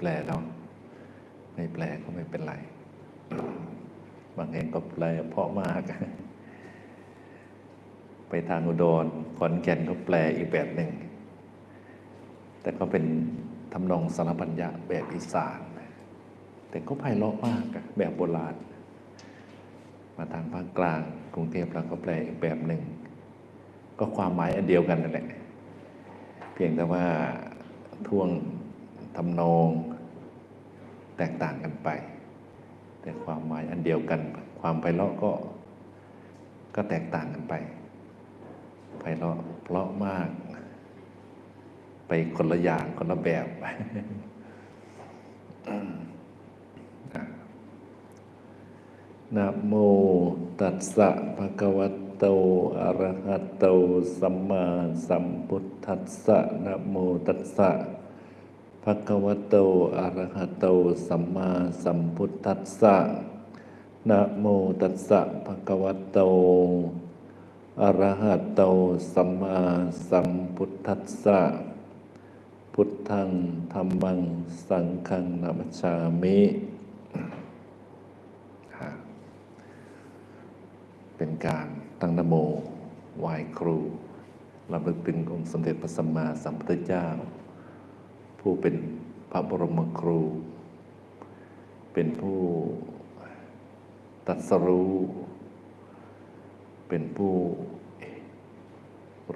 แปลเนาะไม่แปลก็ไม่เป็นไร บางแห่งก็แปลเพราะมาก ไปทางอุดรขอนแก่นก็แปลอีกแบบหนึ่ง แต่ก็เป็นทำนองสารพันยะแบบอีสาน แต่ก็ไพเราะมากแบบโบราณ มาทางภาคกลางกรุงเทพเราก็แปลอีกแบบหนึ่ง ก็ความหมายอันเดียวกันนั่นแหละ เพียงแต่ว่าท่วงทำนอง แตกต่างกันไป แต่ความหมายอันเดียวกัน ความไพเราะก็ก็แตกต่างกันไปไพเราะเพราะมาก ไปคนละอย่างคนละแบบนะโมตัสสะภะคะวะโตอะระหะโตสัมมาสัมพุทธัสสะนะโมตัสสะ ภะคะวะโต อะระหะโต สัมมาสัมพุทธัสสะ นะโมตัสสะภะคะวะโต อะระหะโต สัมมาสัมพุทธัสสะ พุทธังธรรมัง สังฆังนามัจามิ เป็นการตั้งนโมไหว้ครูรำลึกถึงองค์สมเด็จพระสัมมาสัมพุทธเจ้า ผู้เป็นพระบรมครู เป็นผู้ตรัสรู้ เป็นผู้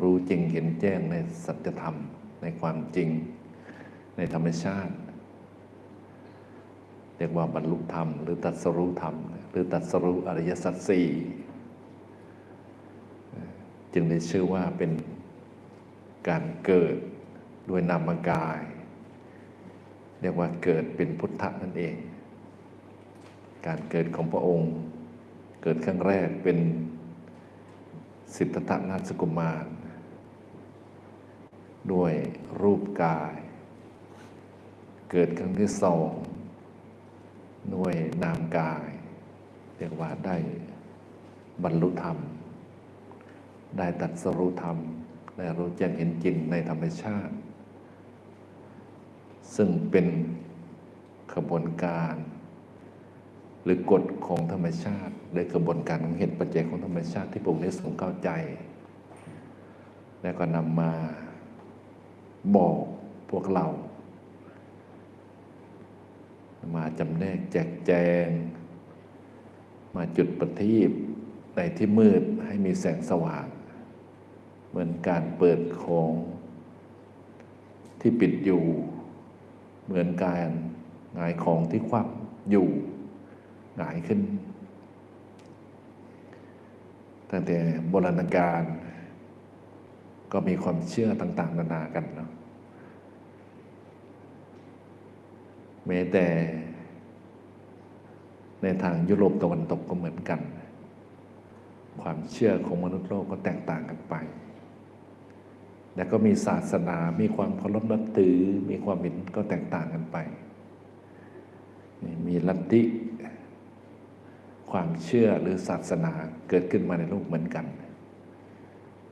รู้จริงเห็นแจ้งในสัจธรรมในความจริงในธรรมชาติ เรียกว่าบรรลุธรรม หรือตรัสรู้ธรรม หรือตรัสรู้อริยสัจสี่จึงได้ชื่อว่าเป็นการเกิดด้วยนามกาย เรียกว่าเกิดเป็นพุทธะนั่นเอง การเกิดของพระองค์ เกิดครั้งแรกเป็นสิทธัตถนาสกุมารด้วยรูปกาย เกิดครั้งที่สองด้วยนามกาย เรียกว่าได้บรรลุธรรม ได้ตัดสรุธรรม ได้รู้แจ้งเห็นจริงในธรรมชาติ ซึ่งเป็นขบวนการ หรือกฎของธรรมชาติหรือกระบวนการของเหตุปัจจัยของธรรมชาติที่พระองค์ได้ทรงเข้าใจ แล้วก็นำมาบอกพวกเรา มาจำแนกแจกแจง มาจุดประทีปในที่มืดให้มีแสงสว่าง เหมือนการเปิดของที่ปิดอยู่ เหมือนการหงายของที่คว่ำอยู่หงายขึ้น ตั้งแต่โบราณกาลก็มีความเชื่อต่าง ๆ นานากันเนาะแม้แต่ในทางยุโรปตะวันตกก็เหมือนกัน ความเชื่อของมนุษย์โลกก็แตกต่างกันไป แล้วก็มีศาสนา มีความเคารพนับถือ มีความเห็นก็แตกต่างกันไป มีลัทธิความเชื่อหรือศาสนาเกิดขึ้นมาในโลกเหมือนกัน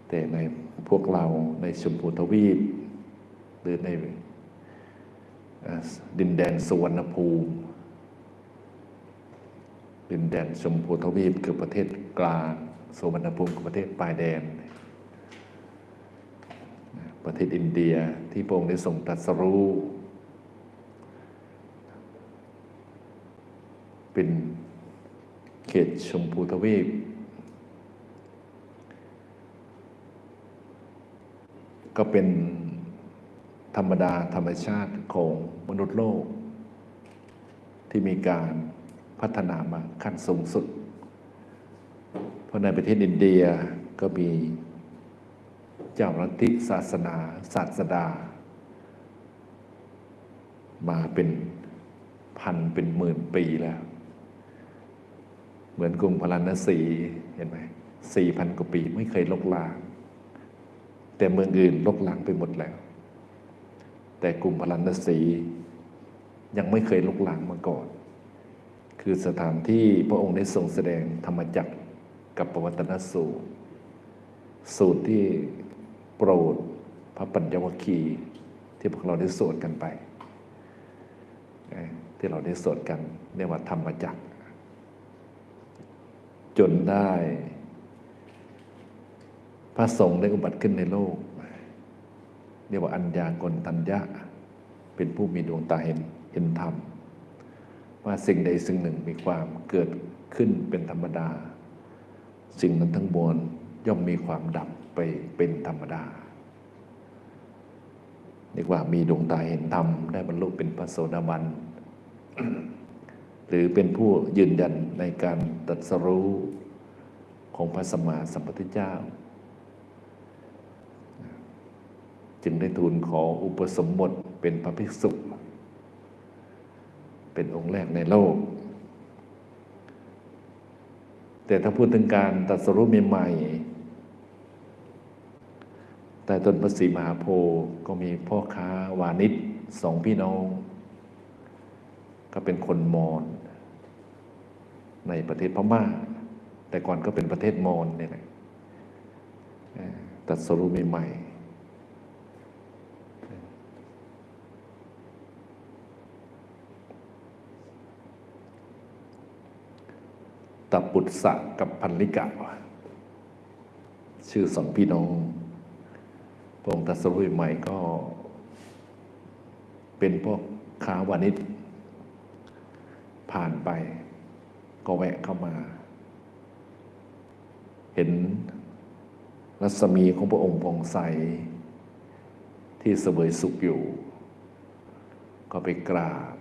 แต่ในพวกเราในชมพูทวีป หรือในดินแดนสวรรณภูมิดินแดนชมพูทวีปคือประเทศกลางสวรรณภูมิคือประเทศปลายแดน ประเทศอินเดียที่พระองค์ได้ทรงตรัสรู้ เป็นเขตชมพูทวีป ก็เป็นธรรมดาธรรมชาติของมนุษย์โลก ที่มีการพัฒนามาขั้นสูงสุด เพราะในประเทศอินเดียก็มี เจ้าลัทธิศาสนาศาสดา มาเป็นพันเป็นหมื่นปีแล้ว เหมือนกรุงพาราณสีเห็นไหมสี่พันกว่าปีไม่เคยลกลาง แต่เมืองอื่นลกลางไปหมดแล้ว แต่กรุงพาราณสียังไม่เคยลกลางมาก่อน คือสถานที่พระองค์ได้ทรงแสดงธรรมจักรกับปวัตนสูตร สูตรที่ โปรดพระปัญญวคีที่พวกเราได้สวดกันไป ที่เราได้สวดกันเรียกว่าธรรมจักรจนได้ พระสงฆ์ได้อุบัติขึ้นในโลก เรียกว่าอัญญากลตัญญะ เป็นผู้มีดวงตาเห็นเห็นธรรม ว่าสิ่งใดสิ่งหนึ่งมีความเกิดขึ้นเป็นธรรมดา สิ่งนั้นทั้งมวลย่อมมีความดับ ไปเป็นธรรมดาเรียกว่ามีดวงตาเห็นธรรมได้บรรลุเป็นพระโสดาบัน หรือเป็นผู้ยืนยันในการตรัสรู้ของพระสมมาสัมพุทธเจ้า จึงได้ทูลขออุปสมบทเป็นพระภิกษุ เป็นองค์แรกในโลก แต่ถ้าพูดถึงการตรัสรู้ใหม่ๆ แต่ต้นพระศรีมหาโพธิ์ก็มีพ่อค้าวานิชสองพี่น้อง ก็เป็นคนมอญในประเทศพม่า แต่ก่อนก็เป็นประเทศมอญเนี่ยแหละตรัสรู้ใหม่ตับปุตสะกับพันลิกะชื่อสองพี่น้อง พระองค์ตัสรู้ใหม่ก็เป็นพวกค้าวานิชผ่านไป ก็แวะเข้ามา เห็นรัศมีของพระองค์ผ่องใส ที่เสวยสุขอยู่ ก็ไปกราบ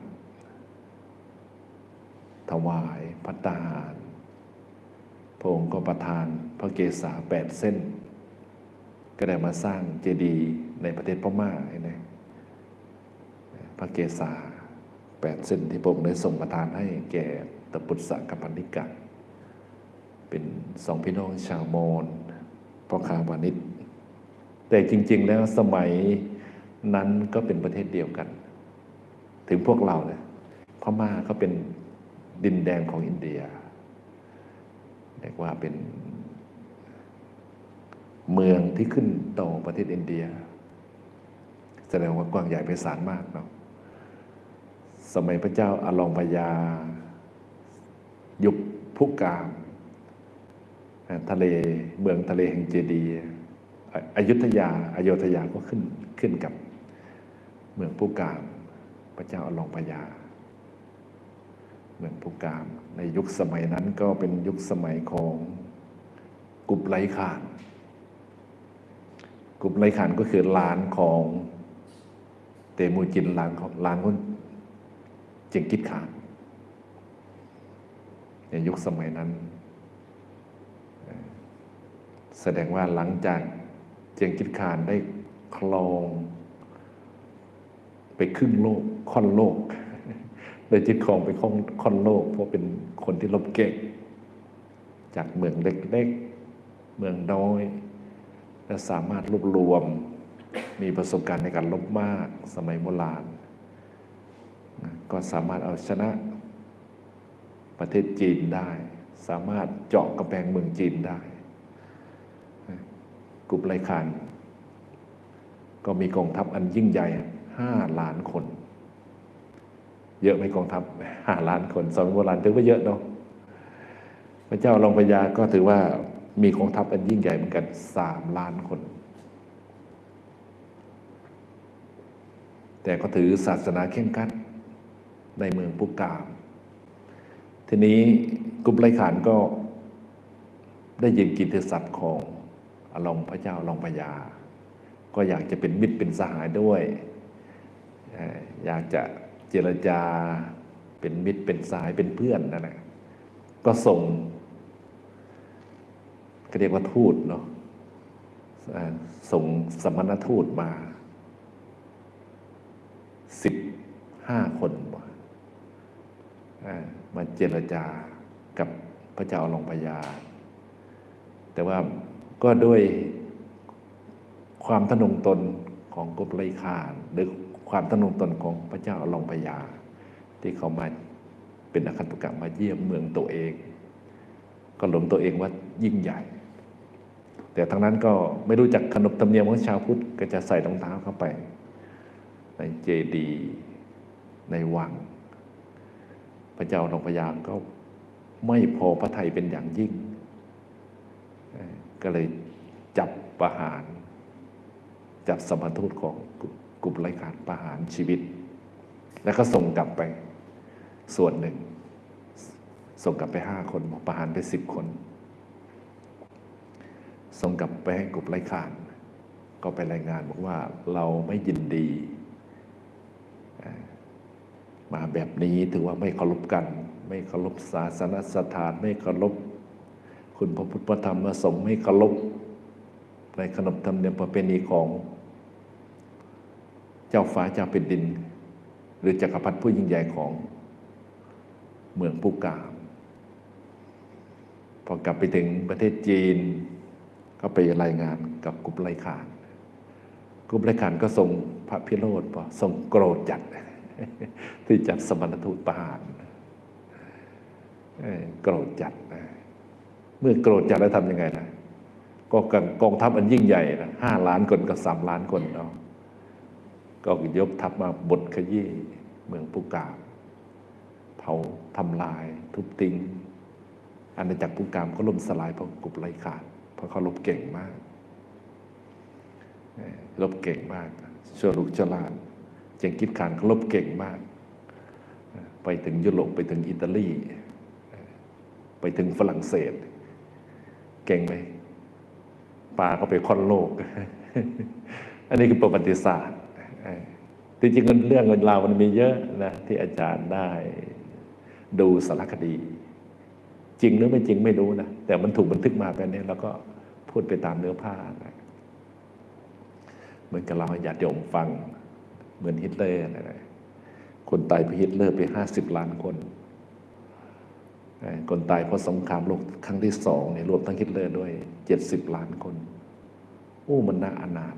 ถวายพัตตาหาร พระองค์ก็ประทานพระเกศาแปดเส้น ก็ได้มาสร้างเจดีย์ในประเทศพม่าเห็นไหมพระเกศาแปดเส้นที่พระองค์ได้ส่งประทานให้แก่ตปุตสะกับพันธิกะเป็นสองพี่น้องชาวมอญพ่อค้าวานิชแต่จริง ๆ แล้วสมัยนั้นก็เป็นประเทศเดียวกัน ถึงพวกเราเนี่ยพม่าก็เป็นดินแดนของอินเดียเรียกว่าเป็น เมืองที่ขึ้นต่อประเทศอินเดีย แสดงว่ากว้างใหญ่ไพศาลมากเนาะสมัยพระเจ้าอาลองพยา ยุคพุกาม ทะเลเมืองทะเลแห่งเจดีย์อะอยุธยาอายุธยาก็ขึ้นขึ้นกับเมืองพุกาม พระเจ้าอาลองพยา เมืองพุกาม ในยุคสมัยนั้นก็เป็นยุคสมัยของกุบไลขาน กุบไลขานก็คือหลานของเตมูจินหลานของหลานของเจงกิดขานในยุคสมัยนั้น แสดงว่าหลังจากเจงกิดขานได้คลอง ไปครึ่งโลกค่อนโลกได้ยึดครองไปค่อนค่อนโลก เพราะเป็นคนที่รบเก่งจากเมืองเล็ก ๆ เมืองน้อย และสามารถรวบรวมมีประสบการณ์ในการลบมากสมัยโบราณ ก็สามารถเอาชนะประเทศจีนได้ สามารถเจาะกระแพงเมืองจีนได้ กลุ่มไรคานก็มีกองทัพอันยิ่งใหญ่ห้าล้านคน เยอะไหมกองทัพห้าล้านคนสมัยโบราณถือว่าเยอะเนาะพระเจ้าลองพญาก็ถือว่า มีกองทัพอันยิ่งใหญ่เหมือนกันสามล้านคน แต่ก็ถือศาสนาเข่งขัดในเมืองปุกาม ทีนี้กลุ่มไรขานก็ได้ยินกิตติศัพท์ของอลองพระเจ้าอลองพญา ก็อยากจะเป็นมิตรเป็นสหายด้วยเอ่ออยากจะเจรจาเป็นมิตรเป็นสหายเป็นเพื่อนนั่นแหละก็ส่ง ก็เรียกว่าทูตเนาะส่งสมณทูตมาสิบห้าคนมาเจรจากับพระเจ้าอลองพญาแต่ว่าก็ด้วยความทะนงตนของกบไลคานหรือความทะนงตนของพระเจ้าอลองพญาที่เขามาเป็นอคันตุกะมาเยี่ยมเมืองตัวเอง ก็หลงตัวเองว่ายิ่งใหญ่ แต่ทั้งนั้นก็ไม่รู้จักขนบธรรมเนียมของชาวพุทธก็จะใส่รองเท้าเข้าไป ในเจดีในวัง พระเจ้าหนองพญาก็ไม่พอพระไทยเป็นอย่างยิ่ง ก็เลยจับประหาร จับสมทูตของกลุ่มไร้ขาดประหารชีวิต แล้วก็ส่งกลับไปส่วนหนึ่ง ส่งกลับไปห้าคนประหารไปสิบคน ส่งกลับไปให้กลุ่มไร้ขาน ก็ไปรายงานบอกว่าเราไม่ยินดี มาแบบนี้ถือว่าไม่เคารพกัน ไม่เคารพศาสนสถาน ไม่เคารพคุณพระพุทธธรรมสงฆ์ไม่เคารพในขนบธรรมเนียมประเพณีของ เจ้าฟ้าเจ้าแผ่นดิน หรือจักรพรรดิผู้ยิ่งใหญ่ของเมืองปูกาม พอกลับไปถึงประเทศจีน ก็ไปรายงานกับกลุ่มไลขานกลุ่มไลขานก็ส่งพระพิโรธพอส่งโกรธจัด ที่จัดสมณทูตประหารโกรธจัดนะเมื่อโกรธจัดแล้วทำยังไงนะก็กองทัพอันยิ่งใหญ่นะห้าล้านคนกับสามล้านคนเนาะก็ยกทัพมาบดขยี้เมืองปูกามเผาทำลาย ทุบทิ้งอาณาจักรปุกามก็ล่มสลายเพราะกลุ่มไรขาด ราะเขาลบเก่งมากลบเก่งมากชั่วลูกชลาดเจงกิดขานเขาลบเก่งมาก ไปถึงยุโรปไปถึงอิตาลี ไปถึงฝรั่งเศส เก่งไหมปลาเขาไปค่อนโลก อันนี้คือประวัติศาสตร์ที่จริงเรื่องเงินราวมันมีเยอะนะที่อาจารย์ได้ดูสารคดี จริงหรือไม่จริงไม่รู้นะแต่มันถูกบันทึกมาแบบนี้แล้วก็ พูดไปตามเนื้อผ้านะเหมือนกับเราให้ญาติโยมฟัง เหมือนฮิตเลอร์นะคนตายเพราะฮิตเลอร์ไปห้าสิบล้านคน คนตายเพราะสงครามโลกครั้งที่สองเนี่ยรวมทั้งฮิตเลอร์ด้วยเจ็ดสิบล้านคนโอ้มันน่าอนาถ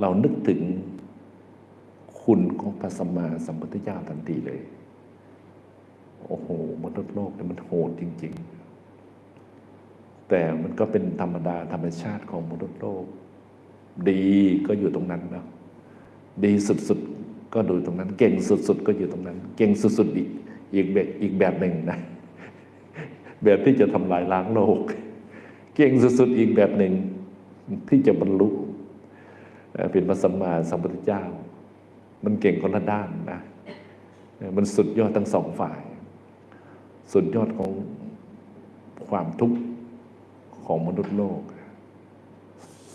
เรานึกถึงคุณของพระสัมมาสัมพุทธเจ้าทันทีเลย โอ้โหมนุษย์โลกเนี่ยมันโหดจริง ๆ แต่มันก็เป็นธรรมดาธรรมชาติของมนุษย์โลก ดีก็อยู่ตรงนั้นนะดีสุดๆก็ดูตรงนั้น เก่งสุดๆก็อยู่ตรงนั้น เก่งสุดๆอีกอีกแบบอีกแบบหนึ่งนะแบบที่จะทำลายล้างโลก เก่งสุดๆอีกแบบหนึ่งที่จะบรรลุเป็นพระสัมมาสัมพุทธเจ้า มันเก่งคนละด้านนะมันสุดยอดทั้งสองฝ่าย สุดยอดของความทุกข์ ของมนุษย์โลก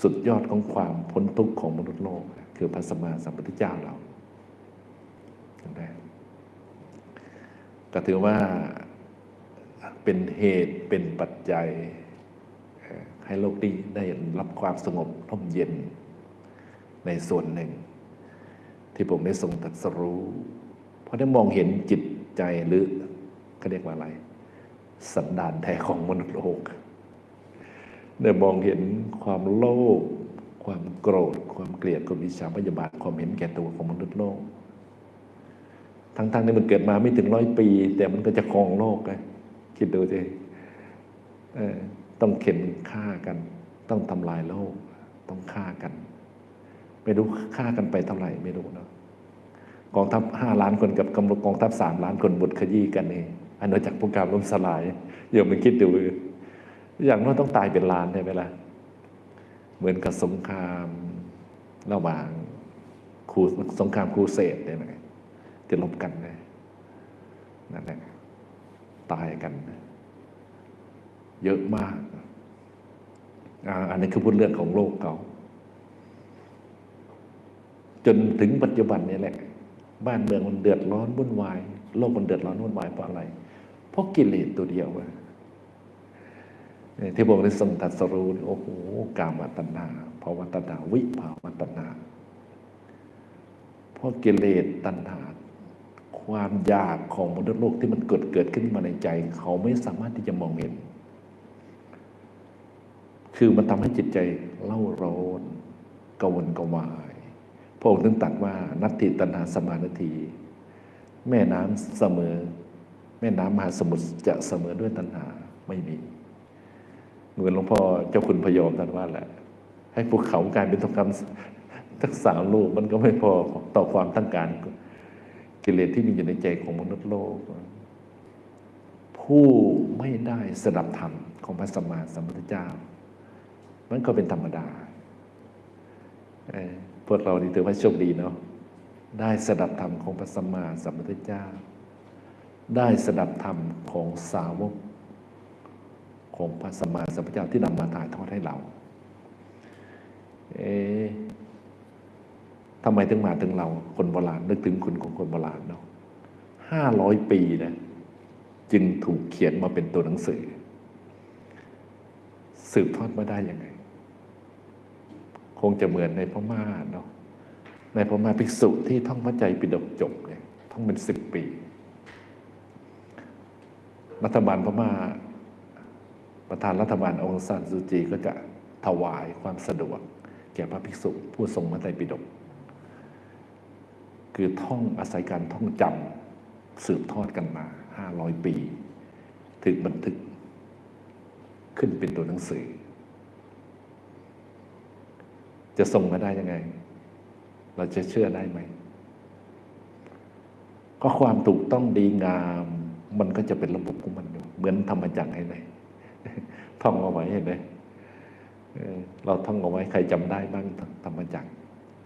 สุดยอดของความพ้นทุกข์ของมนุษย์โลก คือพระสัมมาสัมพุทธเจ้าเราไหมก็ถือว่าเป็นเหตุเป็นปัจจัย ให้โลกนี้ได้รับความสงบร่มเย็นในส่วนหนึ่ง ที่ผมได้ทรงตรัสรู้ เพราะได้มองเห็นจิตใจหรือเขาเรียกว่าอะไร สันดานแท้ของมนุษย์โลก ได้มองเห็นความโลภความโกรธ ความเกลียดความวิชาพยาบาทความเห็นแก่ตัวของมนุษย์โลก ทั้งๆที่มันเกิดมาไม่ถึงร้อยปี แต่มันก็จะครองโลกไงคิดดูสิเออต้องเข็นฆ่ากัน ต้องทำลายโลก ต้องฆ่ากัน ไม่รู้ฆ่ากันไปเท่าไหร่ไม่รู้เนาะกองทัพห้าล้านคนกับกำลังกองทัพสามล้านคนบดขยี้กันเองอาณาจักรพวกการล่มสลายเดี๋ยวมันคิดดู อย่างน้อยต้องตายเป็นล้านใช่ไหมล่ะเหมือนกับสงครามระหว่างคูสงครามครูเสดเนี่ยนะที่ลบกันนะนั่นแหละตายกัน เยอะมากอันนี้คือพูดเรื่องของโลกเขาจนถึงปัจจุบันนี่แหละ บ้านเมืองมันเดือดร้อนวุ่นวาย โลกมันเดือดร้อนวุ่นวายเพราะอะไร เพราะกิเลสตัวเดียวอะ ที่บอกในสมตัดสรูโอ้โหกามตัณหาภาวตัณหาวิภาวตัณหาเพราะกิเลสตัณหา ความอยากของมนุษย์โลกที่มันเกิดเกิดขึ้นมาในใจ เขาไม่สามารถที่จะมองเห็น คือมันทำให้จิตใจเล่าร้อนกวนกวาย พระองค์ถึงตรัสว่านัตติตัณหาสมานาที แม่น้ำเสมอ แม่น้ำมหาสมุทรจะเสมอด้วยตัณหาไม่มี เหมือนหลวงพ่อเจ้าคุณพยอมท่านว่าแหละ ให้ภูเขากลายเป็นทองคำทักสามลูกมันก็ไม่พอต่อความต้องการกิเลสที่มีอยู่ในใจของมนุษย์โลก ผู้ไม่ได้สดับธรรมของพระสัมมาสัมพุทธเจ้า มันก็เป็นธรรมดาพวกเรานี่ถือว่าโชคดีเนาะได้สดับธรรมของพระสัมมาสัมพุทธเจ้า ได้สดับธรรมของสาวก ของพระสัมมาสัมพุทธเจ้าที่นำมาถ่ายทอดให้เรา เอ๊ะทำไมถึงมาถึงเราคนโบราณนึกถึงคุณของคนโบราณเนาะห้าร้อยปีนะจึงถูกเขียนมาเป็นตัวหนังสือ สืบทอดมาได้ยังไง คงจะเหมือนในพม่าเนาะในพม่าภิกษุที่ท่องพระใจปิฎกจบเนี่ยท่องเป็นสิบปี รัฐบาลพม่า ประธานรัฐบาลองซานซูจีก็จะถวายความสะดวก แก่พระภิกษุผู้ทรงพระไตรปิฎกคือท่องอาศัยการท่องจำสืบทอดกันมาห้าร้อยปี ถึงบันทึกขึ้นเป็นตัวหนังสือ จะส่งมาได้ยังไง เราจะเชื่อได้ไหม ก็ความถูกต้องดีงาม มันก็จะเป็นระบบของมันอยู่ เหมือนธรรมจักรให้ไหน ท่องเอาไว้เห็นไหมเราท่องเอาไว้ใครจำได้บ้างธรรมจักร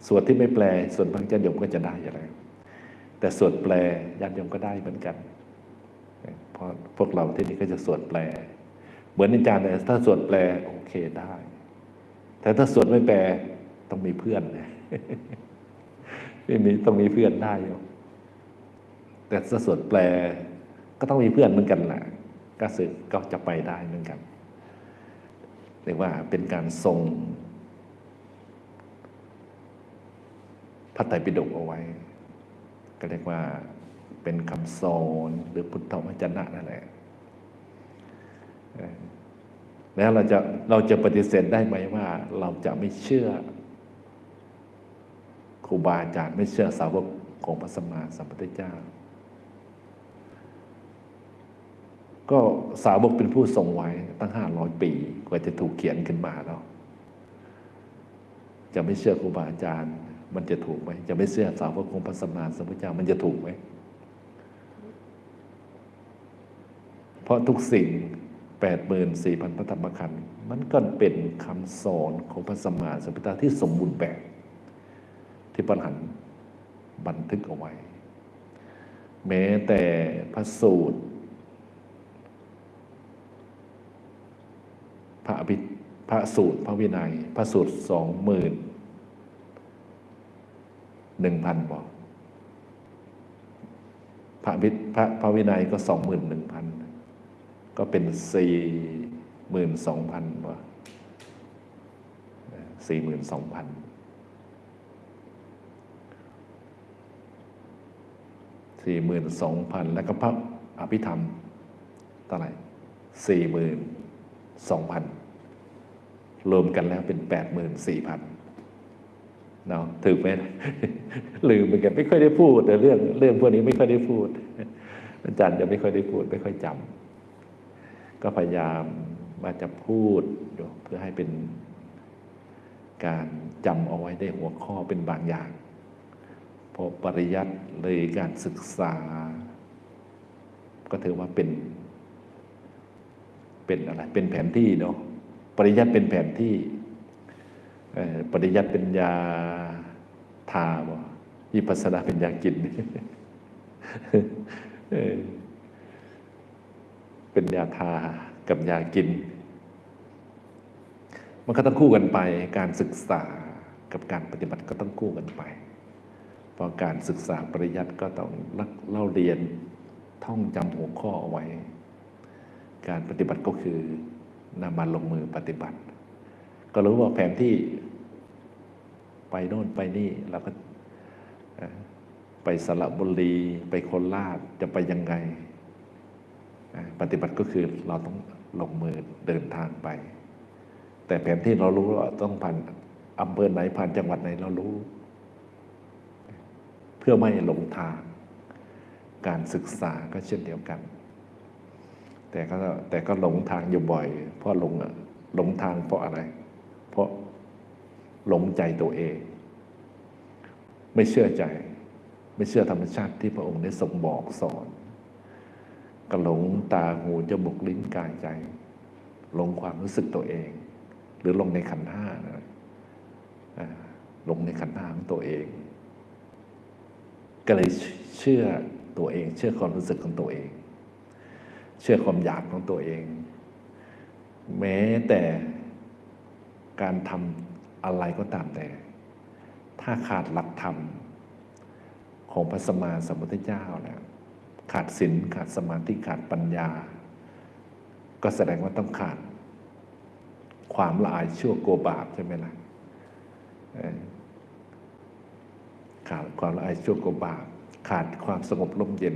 ส่วนที่ไม่แปลส่วนบางญาติโยมก็จะได้อยู่แล้วแต่ส่วนแปลญาติโยมก็ได้เหมือนกันเพราะพวกเราที่นี่ก็จะสวดแปล เหมือนอาจารย์เนี่ยถ้าสวดแปลโอเคได้ แต่ถ้าสวดไม่แปลต้องมีเพื่อนไม่มีต้องมีเพื่อนได้อยู่แต่ถ้าสวดแปลก็ต้องมีเพื่อนเหมือนกันแหละก็สึกก็จะไปได้เหมือนกัน เรียกว่าเป็นการทรงพระไตรปิฎกเอาไว้ ก็เรียกว่าเป็นคำสอนหรือพุทธวจนะนั่นแหละแล้วเราจะเราจะปฏิเสธได้ไหมว่า เราจะไม่เชื่อครูบาอาจารย์ไม่เชื่อสาวกของพระสัมมาสัมพุทธเจ้า ก็สาวกเป็นผู้ทรงไว้ตั้งห้าร้อยปี กว่าจะถูกเขียนขึ้นมาแล้วจะไม่เชื่อครูบาอาจารย์ มันจะถูกไหมจะไม่เชื่อสาวกของพระสัมมาสัมพุทธเจ้ามันจะถูกไหมเพราะทุกสิ่งแปดหมื่นสี่พันพระธรรมขันธ์มันก็เป็นคำสอนของพระสัมมาสัมพุทธเจ้าที่สมบูรณ์แบบ ที่ปัญหันบันทึกเอาไว้ แม้แต่พระสูตร พระอภิพระสูตร พระวินัย พระสูตรสองหมื่นหนึ่งพันบอกพระอภิพระพระวินัยก็สองหมื่นหนึ่งพันก็เป็นสี่หมื่นสองพันว่าสี่หมื่นสองพันสี่หมื่นสองพันแล้วก็พระอภิธรรมเท่าไหร่สี่หมื่น สองพันรวมกันแล้วเป็นแปดหมื่นสี่พันเนาะถือไหมลืมเหมือนกันไม่ค่อยได้พูดแต่เรื่องเรื่องพวกนี้ไม่ค่อยได้พูด อาจารย์จะไม่ค่อยได้พูด ไม่ค่อยจำก็พยายามว่าจะพูดเพื่อให้เป็นการจำเอาไว้ได้หัวข้อเป็นบางอย่างเพราะปริยัติเลยการศึกษา ก็ถือว่าเป็น เป็นอะไร เป็นแผนที่เนาะปริยัติเป็นแผนที่ปริยัติเป็นยาทาบ่วิปัสสนาเป็นยากินเออเป็นยาทากับยากิน มันก็ต้องคู่กันไป การศึกษากับการปฏิบัติก็ต้องคู่กันไป เพราะการศึกษาปริยัติก็ต้องเล่าเรียนท่องจำหัวข้อเอาไว้ การปฏิบัติก็คือนำมาลงมือปฏิบัติ ก็รู้ว่าแผนที่ไปโน่นไปนี่เราก็ไปสระบุรีไปโคราชจะไปยังไง ปฏิบัติก็คือเราต้องลงมือเดินทางไป แต่แผนที่เรารู้ว่าต้องผ่านอำเภอไหนผ่านจังหวัดไหนเรารู้ เพื่อไม่หลงทาง การศึกษาก็เช่นเดียวกัน แต่ก็แต่ก็หลงทางอยู่บ่อย เพราะหลงหลงทางเพราะอะไร เพราะหลงใจตัวเอง ไม่เชื่อใจ ไม่เชื่อธรรมชาติที่พระองค์ได้ทรงบอกสอนก็หลงตาหูจมูกลิ้นกายใจ หลงความรู้สึกตัวเอง หรือลงในขันธ์ห้านะลงในขันธ์ห้าของตัวเอง ก็เลยเชื่อตัวเอง เชื่อความรู้สึกของตัวเอง เชื่อความอยากของตัวเอง แม้แต่การทำอะไรก็ตามแต่ ถ้าขาดหลักธรรมของพระสมมาสัมพุทธเจ้าแล้วขาดศีลขาดสมาธิขาดปัญญา ก็แสดงว่าต้องขาด ความละอายชั่วโกบาปใช่ไหมล่ะขาดความละอายชั่วโกบาปขาดความสงบร่มเย็น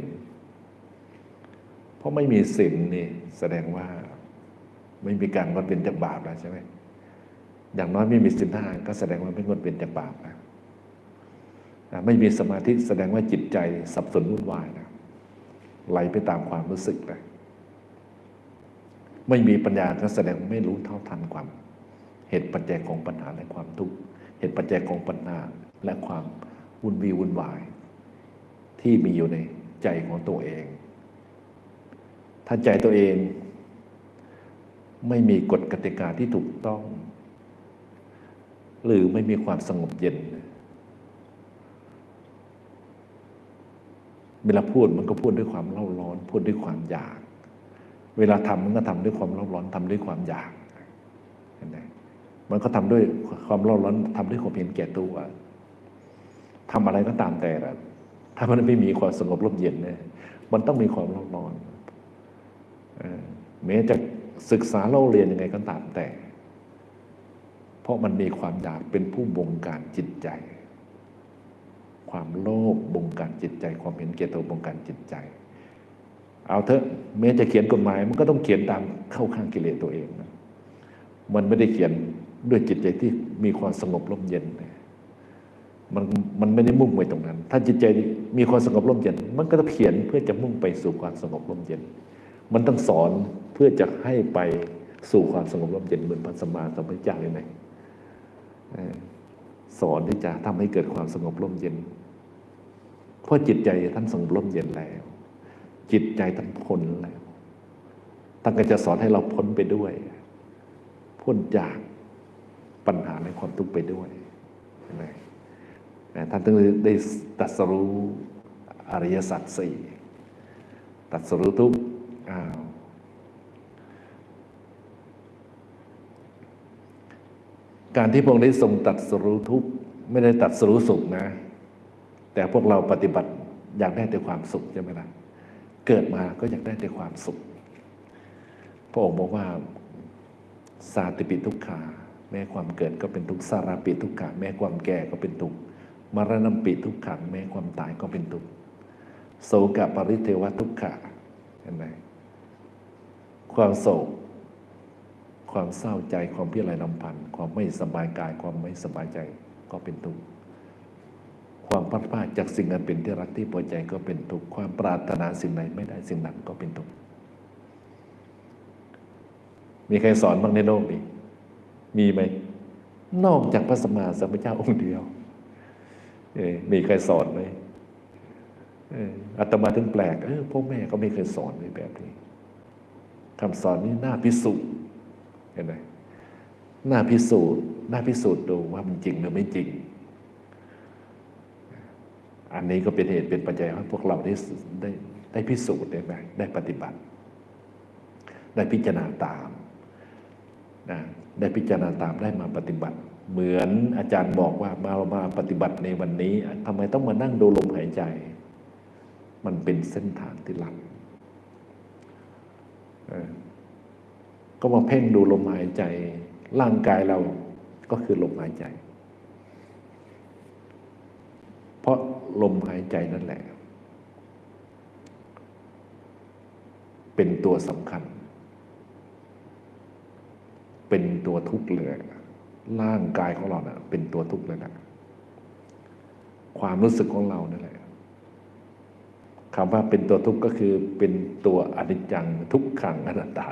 เพราะไม่มีศีลนี่แสดงว่าไม่มีการงดเว้นจากบาปแล้วใช่ไหมอย่างน้อยไม่มีศีลห้าก็แสดงว่าไม่งดเว้นจากบาปแล้วนะไม่มีสมาธิแสดงว่าจิตใจสับสนวุ่นวายนะไหลไปตามความรู้สึกเลยไม่มีปัญญาก็แสดงไม่รู้เท่าทันความ เหตุปัจจัยของปัญหาและความทุกข์เหตุปัจจัยของปัญหาและความวุ่นวีวุ่นวาย ที่มีอยู่ในใจของตัวเอง ถ้าใจตัวเอง ไม่มีกฎกติกาที่ถูกต้อง หรือไม่มีความสงบเย็น เวลาพูดมันก็พูดด้วยความเล่าร้อน พูดด้วยความอยาก เวลาทำมันก็ทำด้วยความเล่าร้อนทำด้วยความอยากเห็นไหมมันก็ทำด้วยความเล่าร้อนทำด้วยความเห็นแก่ตัวทำอะไรก็ตามแต่ละถ้ามันไม่มีความสงบร่มเย็นเนี่ยมันต้องมีความเล่าร้อนออ แม้จะศึกษาเล่าเรียนยังไงก็ตามแต่ เพราะมันมีความอยากเป็นผู้บงการจิตใจ ความโลภบงการจิตใจ ความเห็นแก่ตัวบงการจิตใจ เอาเถอะแม้จะเขียนกฎหมาย มันก็ต้องเขียนตามเข้าข้างกิเลสตัวเองนะมันไม่ได้เขียนด้วยจิตใจที่มีความสงบร่มเย็นนะมันมันไม่ได้มุ่งไปตรงนั้น ถ้าจิตใจมีความสงบร่มเย็น มันก็ต้องเขียนเพื่อจะมุ่งไปสู่ความสงบร่มเย็น มันต้องสอนเพื่อจะให้ไปสู่ความสงบร่มเย็นเหมือนพระสมมาสัมพุทธเจ้าเลยไหมสอนที่จะทำให้เกิดความสงบร่มเย็น เพราะจิตใจท่านสงบร่มเย็นแล้ว จิตใจท่านพ้นแล้วท่านก็จะสอนให้เราพ้นไปด้วย พ้นจากปัญหาและความทุกข์ไปด้วยท่านต้องได้ตรัสรู้อริยสัจสี่ตรัสรู้ทุกข์ อ้าวการที่พระองค์ได้ทรงตรัสรู้ทุกข์ไม่ได้ตรัสรู้สุขนะ แต่พวกเราปฏิบัติอยากได้แต่ความสุขใช่ไหมล่ะเกิดมาก็อยากได้แต่ความสุข พระองค์บอกว่าสาติปิทุกขาแม้ความเกิดก็เป็นทุกข์สาราปิทุกขาแม้ความแก่ก็เป็นทุกข์มรณะปิทุกขังแม้ความตายก็เป็นทุกข์โศกปริเทวทุกขะเห็นไหม ความโศก ความเศร้าใจ ความเพิไรลำพันธ์ความไม่สบายกาย ความไม่สบายใจก็เป็นทุกข์ ความพัดพลาดจากสิ่งอันเป็นที่รักที่พอใจก็เป็นทุกข์ ความปรารถนาสิ่งไหนไม่ได้สิ่งนั้นก็เป็นทุกข์ มีใครสอนบ้างในโลกนี้ มีไหม นอกจากพระสัมมาสัมพุทธเจ้าองค์เดียว เอมีใครสอนไหมอออาตมาถึงแปลก เออพ่อแม่ก็ไม่เคยสอนในแบบนี้ คำสอนนี้น่าพิสูจน์เห็นไหมน่าพิสูจน์น่าพิสูจน์ดูว่ามันจริงหรือไม่จริง อันนี้ก็เป็นเหตุเป็นปัจจัยให้พวกเราได้ได้ได้พิสูจน์ได้ไหมได้ปฏิบัติ ได้พิจารณาตามนะได้พิจารณาตามได้มาปฏิบัติ เหมือนอาจารย์บอกว่ามามาปฏิบัติในวันนี้ทำไมต้องมานั่งดูลมหายใจ มันเป็นเส้นทางที่ลัด ก็มาเพ่งดูลมหายใจ ร่างกายเราก็คือลมหายใจ เพราะลมหายใจนั่นแหละ เป็นตัวสำคัญ เป็นตัวทุกข์เลยร่างกายของเราเนะ่ะเป็นตัวทุกข์เลยนะความรู้สึกของเรานั่นแหละ คำว่าเป็นตัวทุกข์ก็คือเป็นตัวอนิจจังทุกขังอนัตตา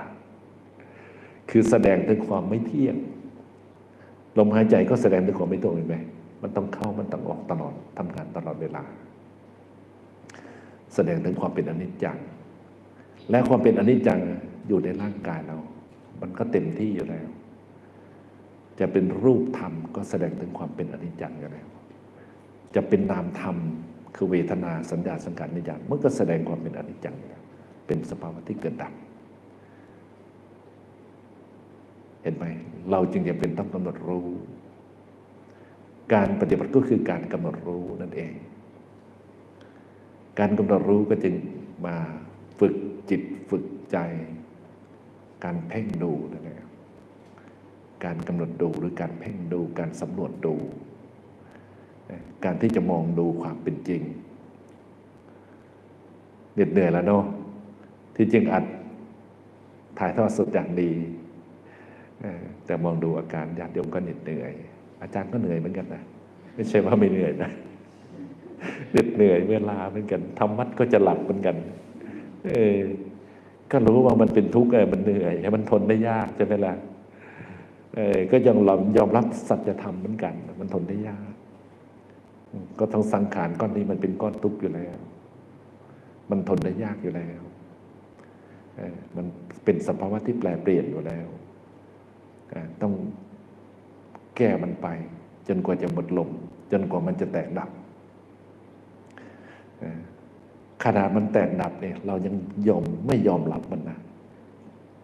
คือแสดงถึงความไม่เที่ยง ลมหายใจก็แสดงถึงความไม่ตรงเห็นไหมมันต้องเข้ามันต้องออกตลอดทำงานตลอดเวลา แสดงถึงความเป็นอนิจจัง และความเป็นอนิจจังอยู่ในร่างกายเรา มันก็เต็มที่อยู่แล้ว จะเป็นรูปธรรมก็แสดงถึงความเป็นอนิจจังอยู่แล้ว จะเป็นนามธรรม คือเวทนาสัญญาสังขารนิจจังมันก็แสดงความเป็นอนิจจังเป็นสภาวะที่เกิดดับเห็นไหมเราจึงจะเป็นต้องกำหนดรู้ การปฏิบัติก็คือการกำหนดรู้นั่นเอง การกำหนดรู้ก็จึงมาฝึกจิตฝึกใจ การเพ่งดูนั่นเองการกำหนดดูหรือการเพ่งดูการสำรวจดู การที่จะมองดูความเป็นจริงเหน็ดเหนื่อยแล้วเนาะที่จริงอัดถ่ายทอดสดอย่างดีแต่มองดูอาการญาติโยมก็เหน็ดเหนื่อย อาจารย์ก็เหนื่อยเหมือนกันนะไม่ใช่ว่าไม่เหนื่อยนะเหน็ดเหนื่อยเวลาเหมือนกันทำวัดก็จะหลับเหมือนกัน เออก็รู้ว่ามันเป็นทุกข์มันเหนื่อยมันทนได้ยากใช่ไหมล่ะเออก็ยังยอมรับสัจธรรมเหมือนกัน มันทนได้ยาก ก็ทั้งสังขารก้อนนี้มันเป็นก้อนทุกข์อยู่แล้ว มันทนได้ยากอยู่แล้วมันเป็นสภาวะที่แปลเปลี่ยนอยู่แล้วต้องแก้มันไป จนกว่าจะหมดลม จนกว่ามันจะแตกดับขนาดมันแตกดับเนี่ยเรายังยอมไม่ยอมรับมันนะ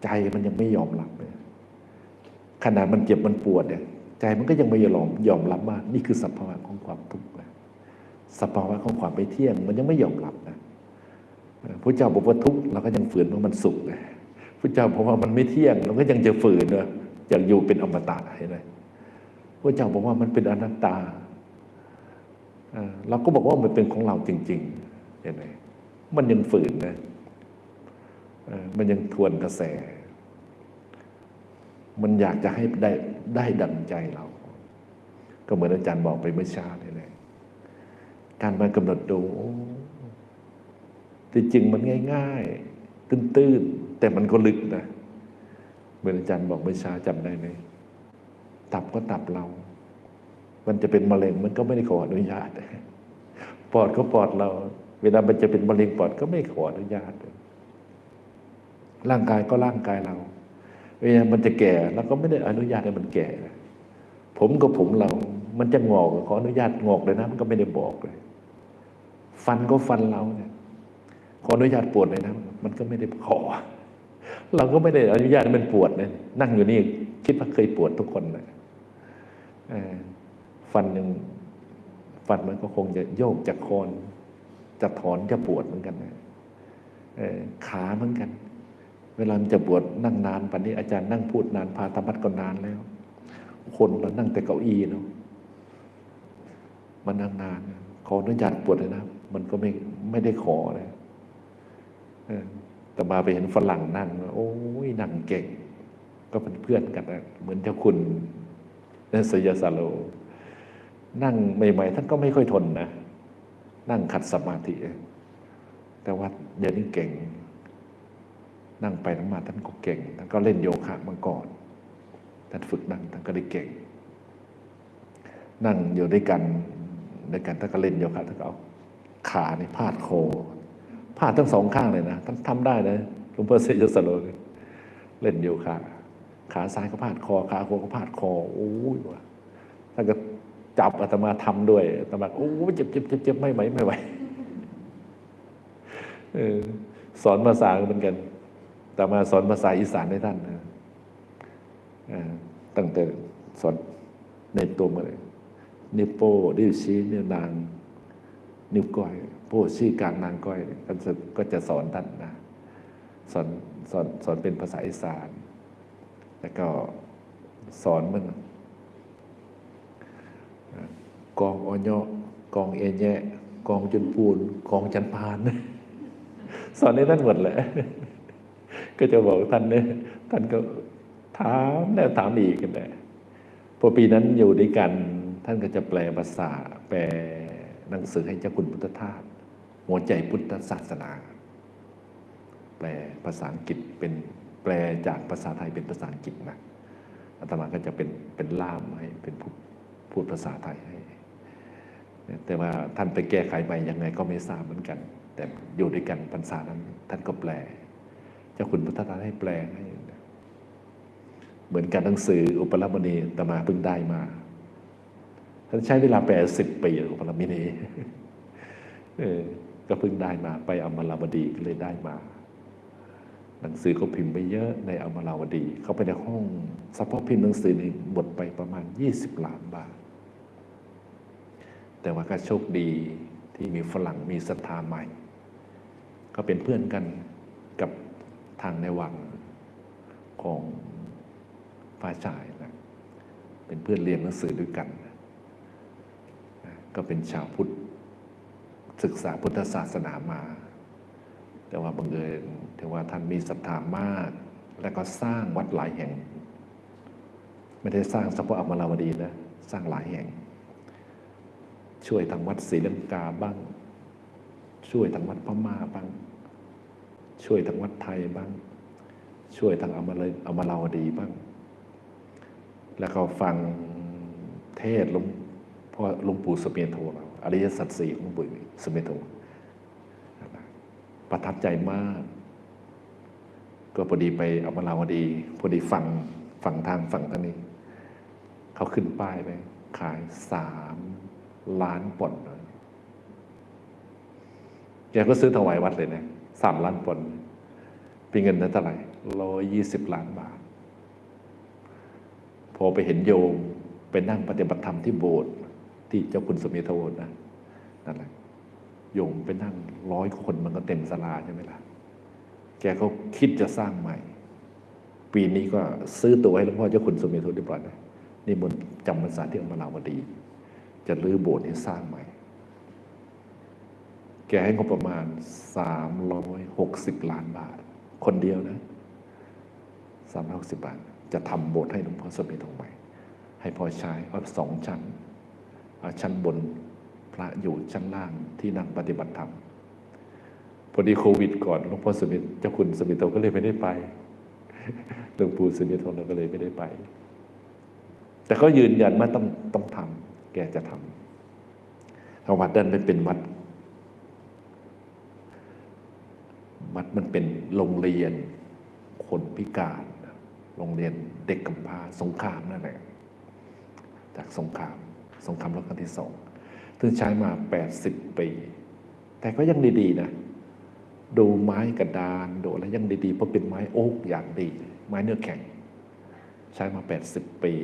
ใจมันยังไม่ยอมรับเลยขนาดมันเจ็บมันปวดเนี่ยใจมันก็ยังไม่ยอมยอมรับว่านี่คือสภาวะของความทุกข์ สภาวะของความไม่เที่ยง มันยังไม่ยอมรับนะพระเจ้าบอกว่าทุกข์เราก็ยังฝืนว่ามันสุขเลยพระเจ้าบอกว่ามันไม่เที่ยง เราก็ยังจะฝืนเนะอยากอยู่เป็นอมตะเห็นไหมพระเจ้าบอกว่ามันเป็นอนัตตาเราก็บอกว่ามันเป็นของเราจริง ๆ เห็นไหมมันยังฝืนนะมันยังทวนกระแส มันอยากจะให้ได้ได้ดังใจเรา ก็เหมือนอาจารย์บอกไปเมื่อเช้านี่แหละ การมากำหนดดูที่จริงมันง่าย ๆ ตื้นๆ แต่มันก็ลึกนะเหมือนอาจารย์บอกเมื่อเช้าจำได้ไหมตับก็ตับเรา มันจะเป็นมะเร็งมันก็ไม่ได้ขออนุญาตปอดก็ปอดเรา เวลามันจะเป็นมะเร็งปอดก็ไม่ขออนุญาต ร่างกายก็ร่างกายเรา เวลามันจะแก่เราก็ไม่ได้อนุญาตให้มันแก่ ผมก็ผมเรา มันจะงอกขออนุญาตงอกเลยนะ มันก็ไม่ได้บอกเลย ฟันก็ฟันเราเนี่ยขออนุญาตปวดเลยนะ มันก็ไม่ได้ขอ เราก็ไม่ได้อนุญาตมันปวดเลยนั่งอยู่นี่คิดว่าเคยปวดทุกคนเลยฟันหนึ่งฟันมันก็คงจะโยกจากคอนจะถอนจะปวดเหมือนกันนะขาเหมือนกัน เวลามันจะปวดนั่งนานปันนี้อาจารย์นั่งพูดนานพาธรรมัดก็นานแล้ว คนเรานั่งแต่เก้าอี้เนาะมันนั่งนานขออนุญาตปวดเลยนะ มันก็ไม่ไม่ได้ขอเลยแต่มาไปเห็นฝรั่งนั่ง โอ้ยนั่งเก่ง ก็เป็นเพื่อนกันนะเหมือนเจ้าคุณนันสยสาโล นั่งใหม่ๆท่านก็ไม่ค่อยทนนะ นั่งขัดสมาธิ แต่ว่าเดี๋ยวนี้เก่ง นั่งไปนั่งมาท่านก็เก่ง ท่านก็เล่นโยคะมาก่อน ท่านฝึกนั่งท่านก็ได้เก่ง นั่งอยู่ด้วยกันด้วยกันท่านก็เล่นโยคะท่านก็เอา ขาในพาดคอพาดทั้งสองข้างเลยนะท่านทำได้นะหลวงพ่อเสยสโลเล่นโยคะขาซ้ายก็พาดคอขาขวาก็พาดคอโอ้ยว่ะท่านก็จับอาตมาทำด้วยอาตมาโอ้เจ็บเจ็บเจ็บเจ็บไม่ไหวไม่ไหวสอนภาษาเหมือนกันแต่มาสอนภาษาอีสานให้ท่านนะตั้งแต่สอนในตัวมาเลยนิโป้ดิวชี้นิ้วนาง นิ้วก้อยโป้ชี้กลางนางก้อยก็จะก็จะสอนท่านนะสอนสอนสอนเป็นภาษาอีสาน แล้วก็สอนมันกองอญกองเอเยะกองจนปูนกองจันพาน สอนให้ท่านหมดแหละ ก็จะบอกท่านเนี่ยท่านก็ถามแล้วถามอีกกันแหละพอปีนั้นอยู่ด้วยกัน ท่านก็จะแปลภาษาแปล หนังสือให้เจ้าคุณพุทธทาสหัวใจพุทธศาสนา แปลภาษาอังกฤษเป็นแปลจากภาษาไทยเป็นภาษาอังกฤษนะอาตมาก็จะเป็นเป็นล่ามให้เป็นพูดภาษาไทยให้ แต่ว่าท่านไปแก้ไขใหม่ยังไงก็ไม่ทราบเหมือนกัน แต่อยู่ด้วยกันพรรษานั้น ท่านก็แปล เจ้าคุณพุทธทาสให้แปลให้ เหมือนกันหนังสืออุปรมณีตมาเพิ่งได้มา ท่านใช้เวลาแปลสิบปีอุปรมณีเออก็เพิ่งได้มาไปอมราวดีก็เลยได้มา หนังสือก็พิมพ์ไปเยอะในอมราวดี เข้าไปในห้องเฉพาะพิมพ์หนังสือนี่หมดไปประมาณ20ล้านบาท แต่ว่าก็โชคดีที่มีฝรั่งมีศรัทธาใหม่ ก็เป็นเพื่อนกันกับทางในวังของฝ่ายชายนะเป็นเพื่อนเรียนหนังสือด้วยกัน ก็เป็นชาวพุทธศึกษาพุทธศาสนามา แต่ว่าบังเอิญถือว่าท่านมีศรัทธามาก และก็สร้างวัดหลายแห่ง ไม่ได้สร้างเฉพาะอมราวดีนะสร้างหลายแห่ง ช่วยทางวัดศรีลังกาบ้าง ช่วยทางวัดพม่าบ้าง ช่วยทางวัดไทยบ้าง ช่วยทางอมรอมราวดีบ้าง แล้วก็ฟังเทศหลวง พ่อหลวงปู่สเด็จโทเราอริยสัจสี่ของหลวงปู่สเด็จโทประทับใจมาก ก็พอดีไปเอามราวดี พอดีฟังฟังทางฝั่งทางนี้ เขาขึ้นป้ายไปขายสามล้านปอนด์แกก็ซื้อถวายวัดเลยนะสามล้านปอนด์เป็นเงินนั้นเท่าไหร่ร้อยยี่สิบล้านบาท พอไปเห็นโยมไปนั่งปฏิบัติธรรมที่โบสถ์ ที่เจ้าคุณสมิทโทนะนั่นแหละโยมไปนั่งร้อยคนมันก็เต็มศาลาใช่ไหมล่ะ แกก็คิดจะสร้างใหม่ ปีนี้ก็ซื้อตัวให้หลวงพ่อเจ้าคุณสมิทโทเรียบร้อยนะนี่มนจำพรรษาที่อมราวดี จะรื้อโบสถ์ให้สร้างใหม่ แกให้งบประมาณสามร้อยหกสิบล้านบาท คนเดียวนะสามร้อยหกสิบบาท จะทำโบสถ์ให้หลวงพ่อสมิทโทใหม่ ให้พอใช้เอาสองชั้น ชั้นบนพระอยู่ชั้นล่างที่นั่งปฏิบัติธรรมพอดีโควิด ก่อนหลวงพ่อสมิทเจ้าคุณสมิทโทก็เลยไม่ได้ไปหลวงปู่สมิทโทก็เลยไม่ได้ไป แต่เขายืนยันว่าต้องต้องทำแกจะทำถ้าวัดนั้นไม่เป็นวัดวัดมันเป็นโรงเรียนคนพิการ โรงเรียนเด็กกำพร้าสงครามนั่นแหละจากสงคราม สงครามโลกครั้งที่สองซึ่งใช้มา 80 ปี แต่ก็ยังดีๆนะ ดูไม้กระดานดูอะไรยังดีๆ เพราะเป็นไม้โอ๊กอย่างดี ไม้เนื้อแข็ง ใช้มา 80 ปี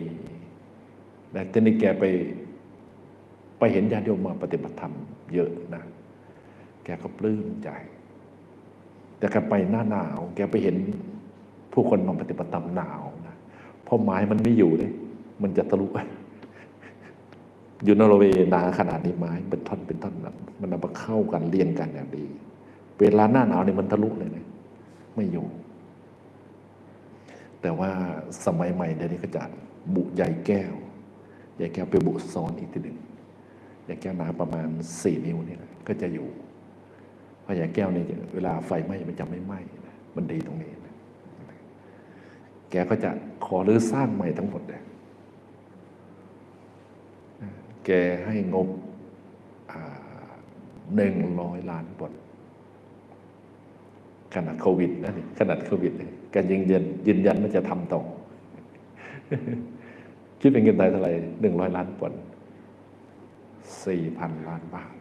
แต่ทีนี้แกไป ไปเห็นญาติโยมมาปฏิบัติธรรมเยอะนะ แกก็ปลื้มใจ แต่แกไปหน้าหนาว แกไปเห็นผู้คนมาปฏิบัติธรรมหนาวนะเพราะไม้มันไม่อยู่เลย มันจะทะลุ อยู่นอร์เวย์หนาขนาดนี้ไม้เป็นท่อนเป็นท่อนนะมันเอามาเข้ากันเรียงกันอย่างดี เวลาหน้าหนาวเนี่ยมันทะลุเลยนะไม่อยู่ แต่ว่าสมัยใหม่เดี๋ยวนี้ก็จะบุใหญ่แก้วใหญ่แก้วไปบุซ้อนอีกทีหนึ่งใหญ่แก้วหนาประมาณสี่นิ้วนี่แหละก็จะอยู่เพราะใหญ่แก้วนี่เวลาไฟไหม้มันจะไม่ไหม้มันดีตรงนี้นะแกก็จะขอรื้อสร้างใหม่ทั้งหมดเลย แกให้งบหนึ่งร้อยล้านบาทขนาดโควิดนะนี่ขนาดโควิดเลยกันยืนยันยืนยันว่าจะทำต่อคิดเป็นเงินไทยเท่าไหร่หนึ่งร้อยล้านปอนด์สี่พันล้านบาท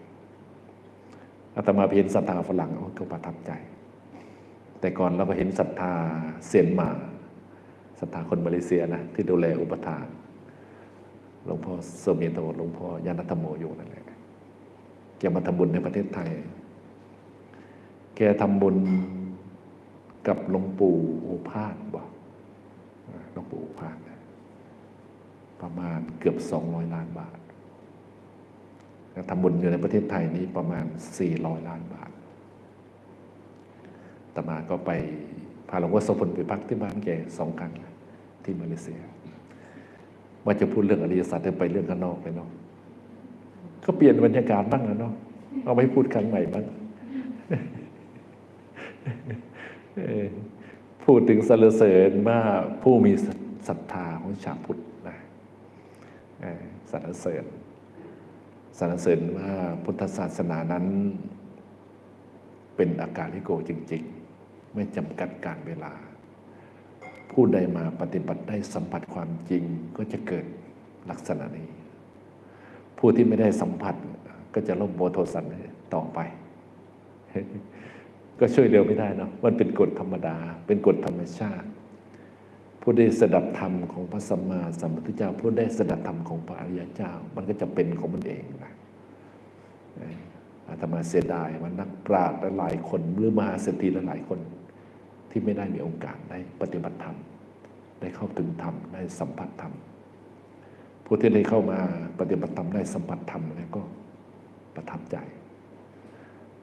อาตมาเห็นศรัทธาฝรั่งก็ประทับใจ แต่ก่อนเราก็เห็นศรัทธาเซียนมาศรัทธาคนมาเลเซียนะที่ดูแลอุปถา หลวงพ่อเสมีโตหลวงพ่อยานัตโมอยู่นั่นแหละแกมาทำบุญในประเทศไทย แกทำบุญกับหลวงปู่โอภาสบอกหลวงปู่โอภาสประมาณเกือบสองร้อยล้านบาททำบุญอยู่ในประเทศไทยนี้ประมาณสี่ร้อยล้านบาทตมาก็ไปพาหลวงพ่อโสพลไปพักที่บ้านแกสองครั้งที่มาเลเซีย ว่าจะพูดเรื่องอริยสัจไปเรื่องข้างนอกไปเนาะก็เปลี่ยนบรรยากาศบ้างนะเนาะเอาไว้พูดครั้งใหม่บ้างพูดถึงสรรเสริญว่าผู้มีศรัทธาของชาวพุทธนะสรรเสริญสรรเสริญว่าพุทธศาสนานั้น เป็นอาการลิโกจริง ๆ ไม่จำกัดการเวลา ผู้ใดมาปฏิบัติได้สัมผัสความจริงก็จะเกิดลักษณะนี้ ผู้ที่ไม่ได้สัมผัสก็จะลบโบโทสันต่อไป ก็ช่วยเร็วไม่ได้เนาะมันเป็นกฎธรรมดา เป็นกฎธรรมชาติ ผู้ได้สดับธรรมของพระสัมมาสัมพุทธเจ้า ผู้ได้สดับธรรมของพระอริยเจ้า มันก็จะเป็นของมันเองนะอาตมาเสียดายว่านักปราชญ์หลายคนหรือมหาเศรษฐีหลายคน ที่ไม่ได้มีโอกาสได้ปฏิบัติธรรม ได้เข้าถึงธรรม ได้สัมผัสธรรม ผู้ที่ได้เข้ามาปฏิบัติธรรมได้สัมผัสธรรมแล้วก็ประทับใจ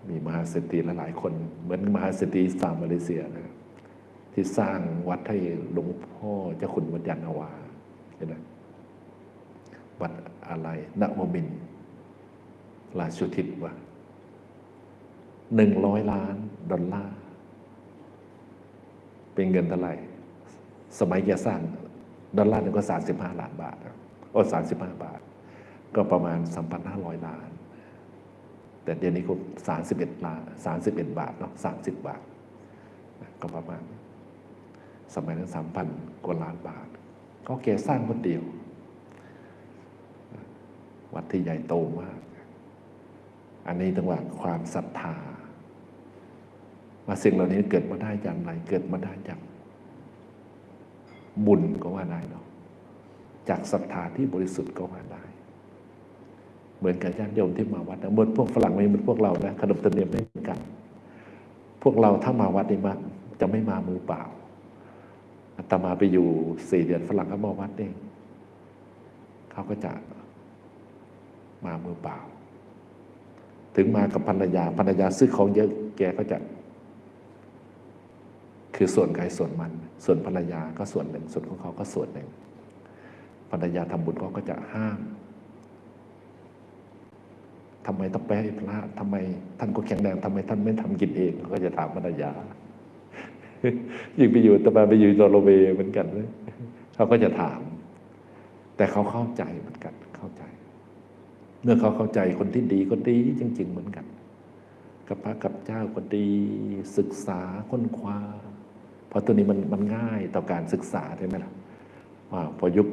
มีมหาเศรษฐีหลายๆคน เหมือนมหาเศรษฐีสามมาเลเซียนะที่สร้างวัดให้หลวงพ่อเจ้าคุณวัดยานนาวาเห็นไหมวัดอะไรนวมินทร์ราชุทิศวะหนึ่งร้อยล้านดอลลาร์ เป็นเงินเท่าไหร่สมัยจะสร้างดอลลาร์หนึงก็สามสิบห้าล้านบาทโอ้สามสิบห้าบาท ก็ประมาณสามพันห้าร้อยล้าน แต่เดี๋ยวนี้ก็สามสิบเอ็ดล้านสามสิบเอ็ดบาทเนาะสามสิบบาท ก็ประมาณ สมัยนั้นสามพันกว่าล้านบาท ก็แกสร้างคนเดียว วัดที่ใหญ่โตมาก อันนี้ต้องว่าความศรัทธา ว่าสิ่งเหล่านี้เกิดมาได้จากไหนเกิดมาได้จากบุญก็ว่าได้เนาะจากศรัทธาที่บริสุทธิ์ก็ว่าได้ เหมือนกับญาติโยมที่มาวัดนะเหมือนพวกฝรั่งไม่เหมือนพวกเรานะขนบธรรมเนียมไม่เหมือนกัน พวกเราถ้ามาวัดนี่มาจะไม่มามือเปล่าอาตมาไปอยู่สี่เดือนฝรั่งเขามาวัดเองเขาก็จะมามือเปล่า ถึงมากับภรรยาภรรยาซื้อของเยอะแกก็จะ คือส่วนใครส่วนมัน ส่วนภรรยาก็ส่วนหนึ่ง ส่วนของเขาก็ส่วนหนึ่ง ภรรยาทำบุญเขาก็จะห้ามทำไมต้องไปให้พระทำไมท่านก็แข็งแรงทำไมท่านไม่ทำกินเองเขาก็จะถามภรรยายิ่งไปอยู่แตมาไปอยู่นอร์เวย์เหมือนกันเลยเขาก็จะถาม แต่เขาเข้าใจเหมือนกันเข้าใจ เมื่อเขาเข้าใจคนที่ดีก็ดีจริง ๆ เหมือนกัน กับพระกับเจ้าก็ดีศึกษาค้นคว้า ราะตัวนี้มันมันง่ายต่อการศึกษาใช่ไหมล่ะว่าพอยุค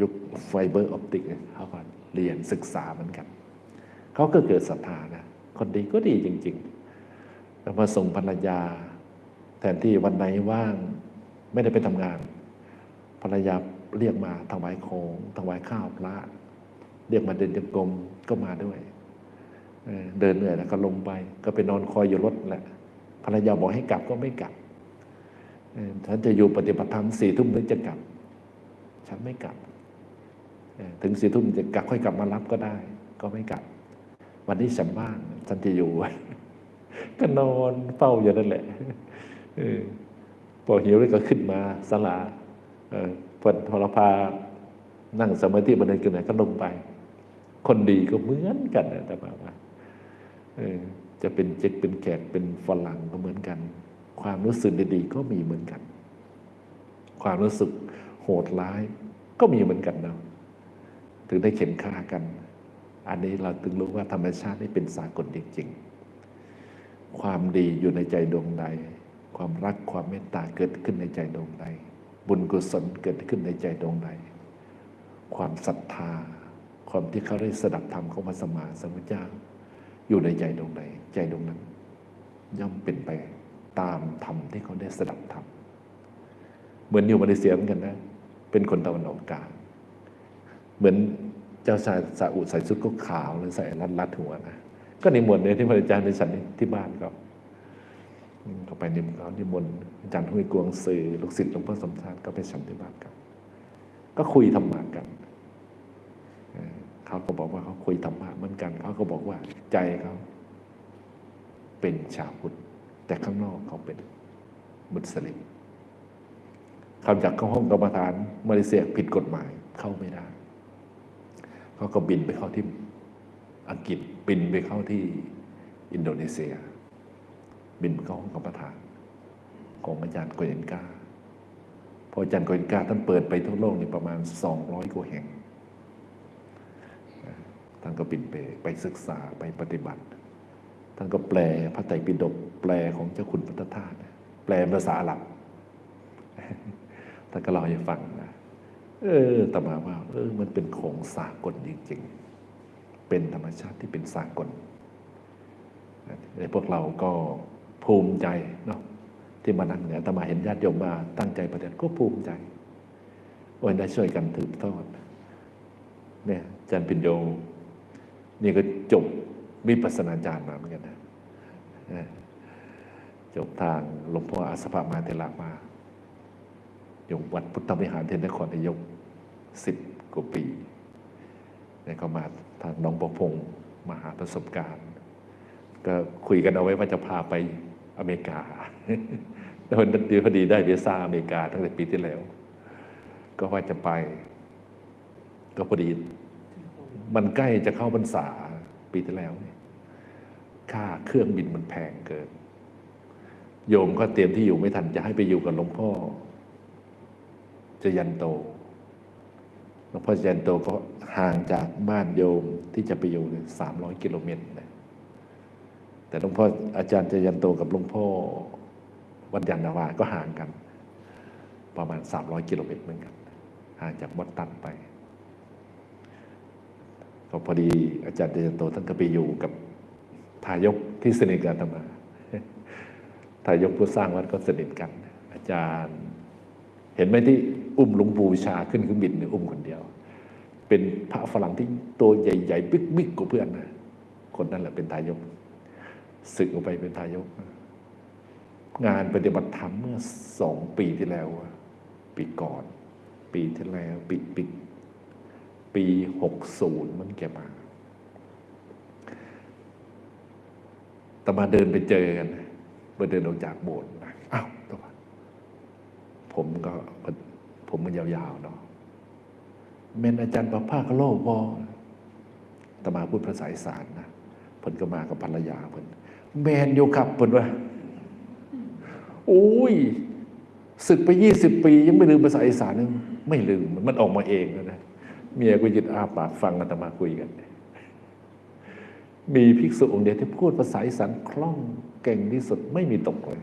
ยุคไฟเบอร์ออปติกเขาก็เรียนศึกษาเหมือนกันเขาก็เกิดศรัทธานะคนดีก็ดีจริง ๆ แล้วมาส่งภรรยา แทนที่วันไหนว่างไม่ได้ไปทำงาน ภรรยาเรียกมาถวายของถวายข้าวพระเรียกมาเดินจงกรมก็มาด้วยเดินเหนื่อยแล้วก็ลงไป ก็ไปนอนคอยอยู่รถแหละภรรยาบอกให้กลับก็ไม่กลับ ฉันจะอยู่ปฏิบัติธรรมสี่ทุ่มถึงจะกลับ ฉันไม่กลับ ถึงสี่ทุ่มจะกลับค่อยกลับมารับก็ได้ ก็ไม่กลับ วันนี้ฉันว่างฉันจะอยู่ ก็นอนเฝ้าอยู่นั่นแหละอพอหิวแล้วก็ขึ้นมาสลาเออพอพอเราพานั่งสมาธิบันเดินกันไหนก็ลงไป คนดีก็เหมือนกันนะแต่ว่าจะเป็นเจ็กเป็นแขกเป็นฝรั่งก็เหมือนกัน ความรู้สึกดีๆก็มีเหมือนกัน ความรู้สึกโหดร้ายก็มีเหมือนกันนะถึงได้เข็นฆ่ากัน อันนี้เราถึงรู้ว่าธรรมชาตินี่เป็นสากลจริงๆ ความดีอยู่ในใจดวงใด ความรักความเมตตาเกิดขึ้นในใจดวงใด บุญกุศลเกิดขึ้นในใจดวงใด ความศรัทธา ความที่เขาได้สดับธรรมของพระสมมาสัมพุทธเจ้า อยู่ในใจดวงใด ใจดวงนั้น ย่อมเป็นไป ตามธรรมที่เขาได้สดับธรรมเหมือนอยู่มาเลเซียเหมือนกันนะเป็นคนตะวันออกกลางเหมือนเจ้าชายซาอุใส่ชุดก็ขาวหรือใส่รัดรัดหัวนะก็นิมนต์เนี่ยที่พระอาจารย์ในสันนิที่บ้านก็อืมก็ไปนิมนต์เขานิมนต์อาจารย์ห้วยกวงสื่อลูกศิษย์หลวงพ่อสมชาติก็ไปฉันที่บ้านกันก็คุยธรรมะกันเออเขาก็บอกว่าเขาคุยธรรมะเหมือนกัน เขาก็บอกว่าใจเขาเป็นชาวพุทธ แต่ข้างนอกเขาเป็นมุสลิมคำจากเข้าห้องกรรมฐานมาเลเซียผิดกฎหมายเข้าไม่ได้ เขาก็บินไปเข้าที่อังกฤษบินไปเข้าที่อินโดนีเซีย บินเข้าห้องกรรมฐานของอาจารย์โกเยนกาพออาจารย์โกเยนกาท่านเปิดไปทั่วโลกนี่ประมาณ 200กว่าแห่งท่านก็บินไปไปศึกษาไปปฏิบัติ ท่านก็แปลพระไตรปิฎกแปลของเจ้าคุณพุทธทาสแปลภาษาอาหลับท่านก็เล่าให้ฟังนะเออตมาว่าเออมันเป็นของสากลจริงๆ เป็นธรรมชาติที่เป็นสากลในพวกเราก็ภูมิใจเนาะที่มานั่งเนี่ยอตมาเห็นญาติโยมมาตั้งใจประเด็นก็ภูมิใจวันได้ช่วยกันถือทอดเนี่ยอาจารย์ปิญโยนี่ก็จบ วิปัสสนาจารย์มาเหมือนกันนะจบทางหลวงพ่ออาสภามาเทลามาอยู่วัดพุทธวิหารเทนนครนายกสิบกว่าปีเนี่ยก็มาทางน้องประพงศ์มาหาประสบการณ์ ก็คุยกันเอาไว้ว่าจะพาไปอเมริกาแล้ววันนี้พอดีได้วีซ่าอเมริกาตั้งแต่ปีที่แล้ว ก็ว่าจะไป ก็พอดี มันใกล้จะเข้าพรรษา ปีที่แล้วเนี่ยค่าเครื่องบินมันแพงเกิน โยมก็เตรียมที่อยู่ไม่ทันจะให้ไปอยู่กับหลวงพ่อจยันโตหลวงพ่อจยันโตก็ห่างจากบ้านโยมที่จะไปอยู่สามร้อยกิโลเมตรนะแต่หลวงพ่ออาจารย์จยันโตกับหลวงพ่อวัดยานนาวาก็ห่างกัน ประมาณสามร้อยกิโลเมตรเหมือนกัน ห่างจากวัดตันไป ก็พอดีอาจารย์เดชโตท่านก็ไปอยู่กับทายกที่สนิทกับอาตมาทายกผู้สร้างวัดก็สนิทกัน อาจารย์ เห็นไหมที่อุ้มหลวงปู่ชาขึ้นเครื่องบินเนี่ยอุ้มคนเดียว เป็นพระฝรั่งที่ตัวใหญ่ๆบิ๊กๆกว่าเพื่อนนะคนนั้นแหละเป็นทายกศึกออกไปเป็นทายก งานปฏิบัติธรรมเมื่อสองปีที่แล้ว ปีก่อน ปีที่แล้ว ปีปี ปีหกศูนย์มันแกมาแต่มาเดินไปเจอกันมาเดินออกจากโบสถ์นะอ้าวตัวผมก็ผมมันยาวๆเนาะเมนอาจารย์ประภาคโลกพอตมาพูดภาษาอีสานนะเพิ่นก็มากับภรรยาเพิ่นแมนอยู่ครับเพิ่นว่าโอ้ยศึกไปยี่สิบปี ยังไม่ลืมภาษาอีสานนึงไม่ลืมมันออกมาเองนะ เมียก็ยืนอาปากฟังอาตมาคุยกัน มีภิกษุองค์เดียวที่พูดภาษาอีสานคล่องเก่งที่สุดไม่มีตกเลย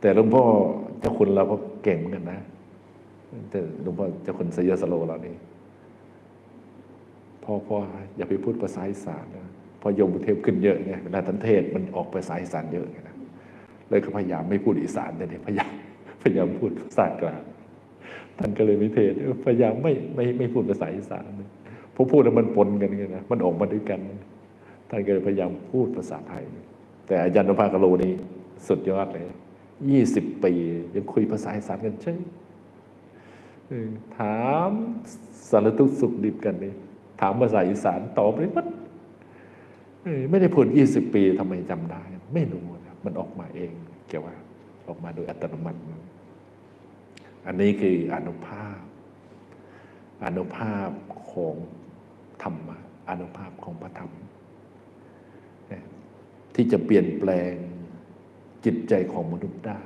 แต่หลวงพ่อเจ้าคุณเราก็เก่งเหมือนกันนะ แต่หลวงพ่อเจ้าคุณสยสโลเรานี่พ่อพ่ออย่าไปพูดภาษาอีสานนะพอยมบุเทพขึ้นเยอะไงเวลาท่านเทศมันออกภาษาอีสานเยอะไงนะเลยก็พยายามไม่พูดอีสานแต่เนี่ยพยายามพยายามพูดภาษากลาง ท่านก็เลยไมิเทศพยายามไม่ไม่ไม่พูดภาษาอีสานพราะพูดแล้วมันปนกันไงนะมันออกมาด้วยกัน ท่านก็เลยพยายามพูดภาษาไทย แต่อาจารย์นภากโลนี่สุดยอดเลยยี่สิบปียังคุยภาษาอีสานกันใช่ถามสารทุกข์สุขดิบกันนี่ถามภาษาอีสานตอบเลยมันไม่ได้พูดยี่สิบปีทำไมจำได้ ไม่รู้นะมันออกมาเองเกี่ยวว่าออกมาโดยอัตโนมัติ อันนี้คืออนุภาพ อนุภาพของธรรมะอนุภาพของพระธรรม ที่จะเปลี่ยนแปลงจิตใจของมนุษย์ได้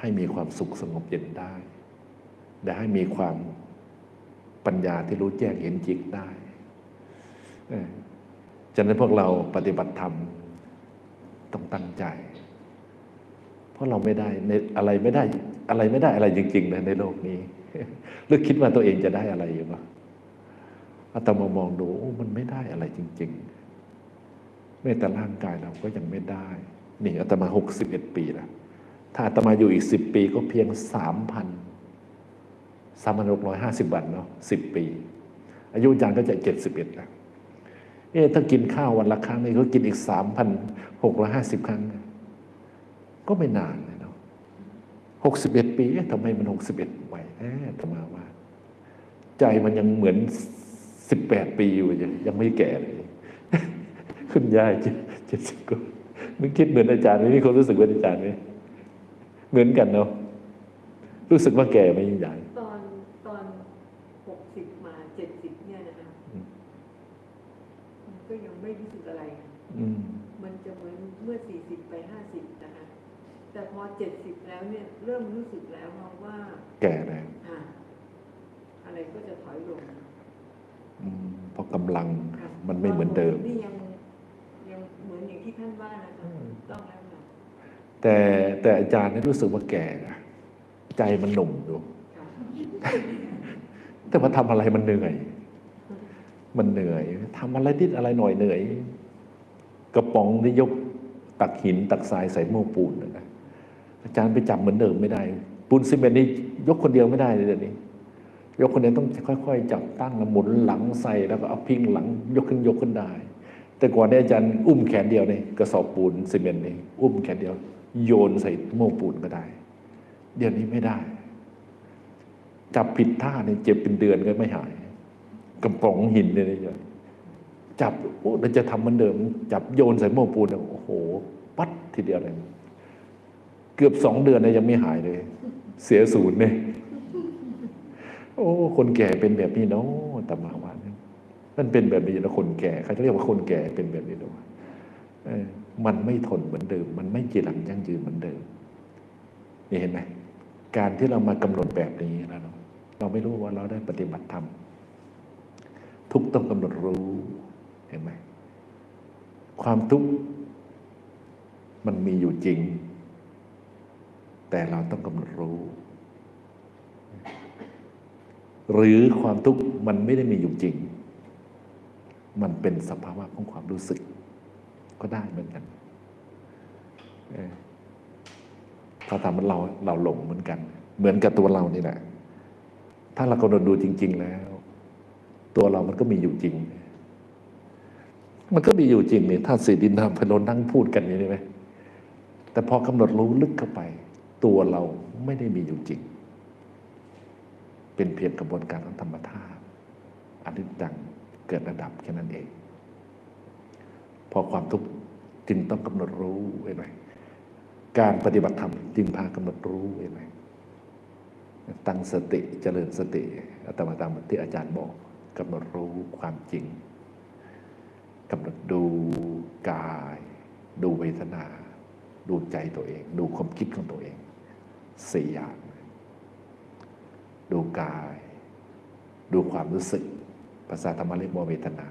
ให้มีความสุขสงบเย็นได้และให้มีความปัญญาที่รู้แจ้งเห็นจริงได้ฉะนั้นพวกเราปฏิบัติธรรมต้องตั้งใจ ราะเราไม่ได้ในอะไรไม่ได้ อะไรไม่ได้อะไรจริงๆนะในโลกนี้หรือคิดว่าตัวเองจะได้อะไรอยู่ปะอาตมามองดูมันไม่ได้อะไรจริง ๆ แม้แต่ร่างกายเราก็ยังไม่ได้ นี่อาตมาหกสิบเอ็ดปีแล้วถ้าอาตมาอยู่อีกสิบปีก็เพียงสามพันสามพันหกร้อยห้าสิบวันเนาะสิบปี อายุอาจารย์ก็จะเจ็ดสิบเอ็ดแล้วเอ๊ถ้ากินข้าววันละครั้งนี่เขากินอีกสามพันหกร้อยห้าสิบครั้ง ก็ไม่นานเลยเนาะหกสิบเอ็ดปีเอ๊ะทำไมมันหกสิบเอ็ดไหวแอบธรรมาว่า ใจมันยังเหมือนสิบแปดปีอยู่ยังยังไม่แก่เลยคุณยายเจ็ดสิบกว่านึกคิดเหมือนอาจารย์ไหมนี่คนรู้สึกเหมือนอาจารย์ไหมเหมือนกันเนาะรู้สึกว่าแก่ไหมยิ่งใหญ่ตอนตอนหกสิบมาเจ็ดสิบเนี่ยนะคะมันก็ยังไม่รู้สึกอะไร อืมมันจะเหมือนเมื่อสี่สิบไปห้าสิบนะคะ แต่พอเจ็ดสิบแล้วเนี่ย เริ่มรู้สึกแล้วเพราะว่า แก่แล้วอะอะไรก็จะถอยลงอืมเพราะกำลังค่ะมันไม่เหมือนเดิมนี่ยังยังเหมือนอย่างที่ท่านว่านะคะถูกต้องแล้วค่ะแต่แต่อาจารย์นี่รู้สึกว่าแก่นะใจมันหนุ่มอยู่ค่ะแต่มาทำอะไรมันเหนื่อย มันเหนื่อยทำอะไรนิดอะไรหน่อยเหนื่อย กระป๋องที่ยกตักหินตักทรายใส่โม้ปูนนะ อาจารย์ไปจับเหมือนเดิมไม่ได้ ปูนซีเมนต์นี่ยกคนเดียวไม่ได้เลยเดี๋ยวนี้ ยกคนเดียวต้องค่อย ๆ จับตั้งแล้วหมุนหลังใส่แล้วก็เอาพิงหลังยกขึ้นยกขึ้นได้ แต่ก่อนเนี่ยอาจารย์อุ้มแขนเดียวนี่กระสอบปูนซีเมนต์นี่อุ้มแขนเดียว โยนใส่โม้ปูนก็ได้ เดี๋ยวนี้ไม่ได้ จับผิดท่าเนี่ยเจ็บเป็นเดือนก็ไม่หายกระป๋องหินเนี่ยนะจับโอ้เราจะทำเหมือนเดิม จับโยนใส่โม้ปูนเนี่ยโอ้โห ปัดทีเดียวเลย เกือบสองเดือนเนี่ยยังไม่หายเลย เสียศูนย์เนี่ยโอ้ คนแก่เป็นแบบนี้เนาะตมาว่านมันเป็นแบบนี้นะคนแก่เขาจะเรียกว่าคนแก่เป็นแบบนี้เนาะมันไม่ทนเหมือนเดิม มันไม่จีรังยั่งยืนเหมือนเดิมนี่เห็นไหมการที่เรามากำหนดแบบนี้แล้วเนาะเราไม่รู้ว่าเราได้ปฏิบัติธรรมทุกต้องกำหนดรู้เห็นไหมความทุกข์มันมีอยู่จริง แต่เราต้องกำหนดรู้ หรือความทุกข์มันไม่ได้มีอยู่จริง มันเป็นสภาวะของความรู้สึก ก็ได้เหมือนกันเออถ้าทำมันเราเราหลงเหมือนกัน เหมือนกับตัวเรานี่แหละ ถ้าเรากำหนดดูจริง ๆ แล้ว ตัวเรามันก็มีอยู่จริง มันก็มีอยู่จริงนี่ถ้าสีดินน้ำพนนนั่งพูดกันอย่างนี้ไหมแต่พอกำหนดรู้ลึกเข้าไป ตัวเราไม่ได้มีอยู่จริง เป็นเพียงกระบวนการของธรรมธาตุอนิจจังเกิดระดับแค่นั้นเอง พอความทุกข์จึงต้องกำหนดรู้เห็นไหมการปฏิบัติธรรมจึงพากำหนดรู้เห็นไหมตั้งสติเจริญสติอาตมาตามที่อาจารย์บอกกำหนดรู้ความจริงกำหนดดูกาย ดูเวทนา ดูใจตัวเอง ดูความคิดของตัวเอง สี่อย่าง ดูกาย ดูความรู้สึก ภาษาธรรมเรียกว่าเวทนา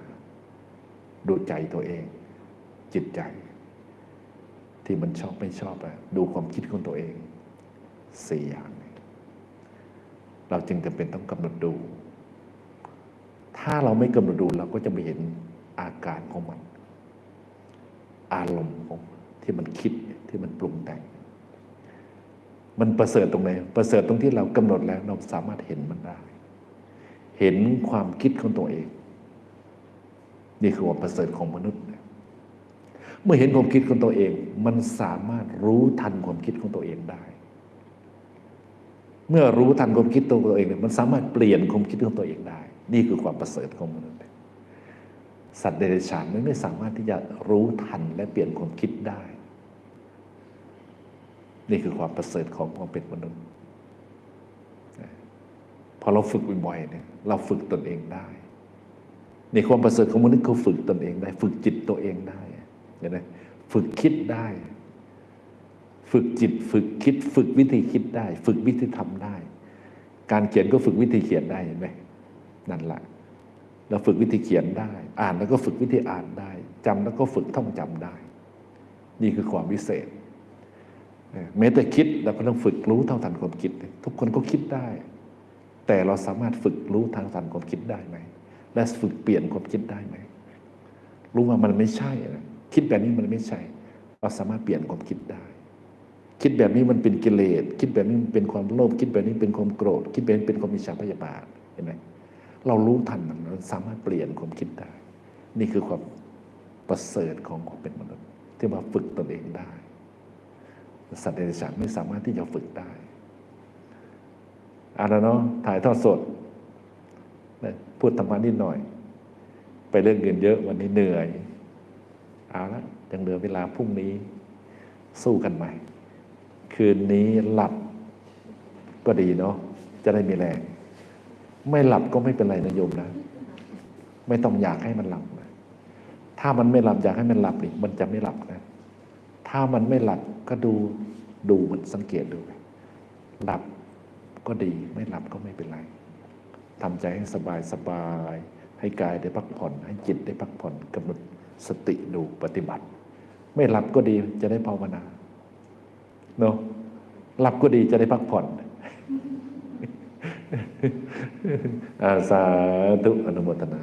ดูใจตัวเอง จิตใจ ที่มันชอบไม่ชอบอะดูความคิดของตัวเองสี่อย่าง เราจึงจำเป็นต้องกำหนดดู ถ้าเราไม่กำหนดดูเราก็จะไม่เห็นอาการของมัน อารมณ์ของที่มันคิดที่มันปรุงแต่ง มันประเสริฐตรงไหนประเสริฐตรงที่เรากำหนดแล้วเราสามารถเห็นมันได้ เห็นความคิดของตัวเอง นี่คือความประเสริฐของมนุษย์เมื่อเห็นความคิดของตัวเอง มันสามารถรู้ทันความคิดของตัวเองได้ เมื่อรู้ทันความคิดตัวเองเนี่ยมันสามารถเปลี่ยนความคิดของตัวเองได้ นี่คือความประเสริฐของมนุษย์สัตว์เดรัจฉานมันไม่สามารถที่จะรู้ทันและเปลี่ยนความคิดได้ นี่คือความประเสริฐของความเป็นมนุษย์พอเราฝึกบ่อยๆเนี่ยเราฝึกตนเองได้ ในความประเสริฐของมนุษย์เขาฝึกตนเองได้ ฝึกจิตตัวเองได้เห็นไหมฝึกคิดได้ ฝึกจิตฝึกคิด ฝึกวิธีคิดได้ ฝึกวิธีทำได้ การเขียนก็ฝึกวิธีเขียนได้เห็นไหมนั่นแหละเราฝึกวิธีเขียนได้ อ่านแล้วก็ฝึกวิธีอ่านได้จำแล้วก็ฝึกท่องจำได้ นี่คือความวิเศษ แม้แต่คิดเราก็ต้องฝึกรู้เท่าทันความคิด ทุกคนก็คิดได้ แต่เราสามารถฝึกรู้ทางทันความคิดได้ไหมและฝึกเปลี่ยนความคิดได้ไหมรู้ว่ามันไม่ใช่นะคิดแบบนี้มันไม่ใช่ เราสามารถเปลี่ยนความคิดได้ คิดแบบนี้มันเป็นกิเลสคิดแบบนี้มันเป็นความโลภคิดแบบนี้เป็นความโกรธ คิดแบบนี้เป็นความมิจฉาพยาบาทเห็นไหมเรารู้ทันมันเราสามารถเปลี่ยนความคิดได้ นี่คือความประเสริฐของความเป็นมนุษย์ ที่มาฝึกตนเองได้ สัตว์เดรัจฉานไม่สามารถที่จะฝึกได้อ่าล้วเนาะถ่ายทอดสดพูดธรรมะนิดหน่อย ไปเรื่องเงินเยอะวันนี้เหนื่อย เอาละยังเหลือเวลาพรุ่งนี้ สู้กันใหม่ คืนนี้หลับก็ดีเนาะจะได้มีแรง ไม่หลับก็ไม่เป็นไรนะโยมนะ ไม่ต้องอยากให้มันหลับนะถ้ามันไม่หลับอยากให้มันหลับนี่มันจะไม่หลับ ถ้ามันไม่หลับก็ดูดูมันสังเกตดูไปหลับก็ดีไม่หลับก็ไม่เป็นไรทำใจให้สบายสบาย ให้กายได้พักผ่อน ให้จิตได้พักผ่อนกำหนดสติดูปฏิบัติ ไม่หลับก็ดีจะได้ภาวนาเนาะหลับก็ดีจะได้พักผ่อนอาสาธุอนุโมทนา